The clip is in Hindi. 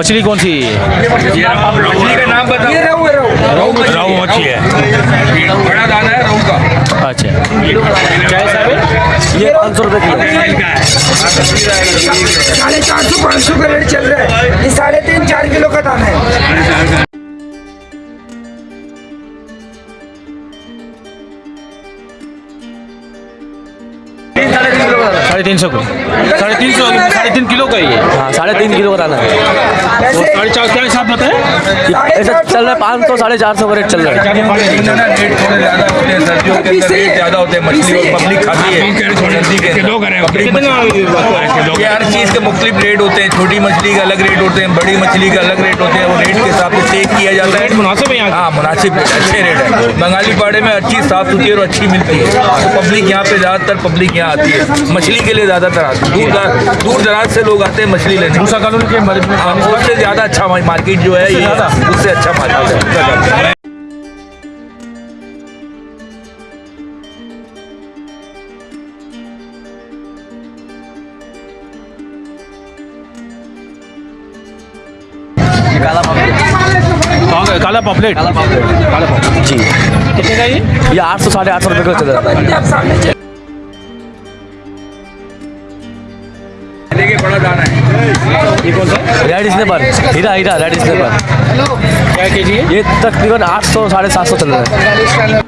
मछली कौन सी? मछली का नाम बताओ। ये रहू है रहू। रहू मछली। रहू मछली है। बड़ा दाना है रहू का। अच्छा। क्या हिसाब है ये पाँच सौ रुपये किलो। साढ़े चार सौ पाँच सौ का रेट चल रहा है। ये साढ़े तीन चार किलो का दाना है। साढ़े तीन सौ का। साढ़े तीन सौ साढ़े तीन किलो का ही है हाँ साढ़े तीन किलो का दाना है। ऐसे साढ़े चार क्या हिसाब बताया ऐसा चल रहा है पाँच सौ साढ़े चार सौ का रेट चल रहा है। ना ना रेट थोड़े ज़्यादा होते हैं सर्दियों के अंदर रेट ज़्यादा होते हैं मछली खाती है। सर्दी के अंदर। पब्लिक मछली- ये हर चीज़ के मुख्तलिफ़ रेट होते हैं छोटी मछली का अलग रेट होते हैं बड़ी मछली का अलग रेट होते हैं वो रेट के हिसाब से किया जाता है। मुनासिब है यहाँ हाँ मुनासिब रेट अच्छे रेट है। बंगाली पाड़े में अच्छी साफ़ सुथरी और अच्छी मिलती है। तो पब्लिक यहाँ पे ज़्यादातर पब्लिक यहाँ आती है। मछली के लिए ज़्यादातर आती है। दूर दूर दराज से लोग आते हैं मछली लेने। हाँ, उससे ज़्यादा अच्छा मार्केट जो है उससे अच्छा मार्केट है। काला काला- पॉपलेट। काला पॉपलेट। जी। कितने का ये? ये आठ सौ साढ़े आठ सौ रुपये का चल। रहा है? रेड स्नेपर हीरा हीरा रेड स्नेपर क्या के जी है ये तकरीबन आठ सौ साढ़े सात सौ चल रहा है।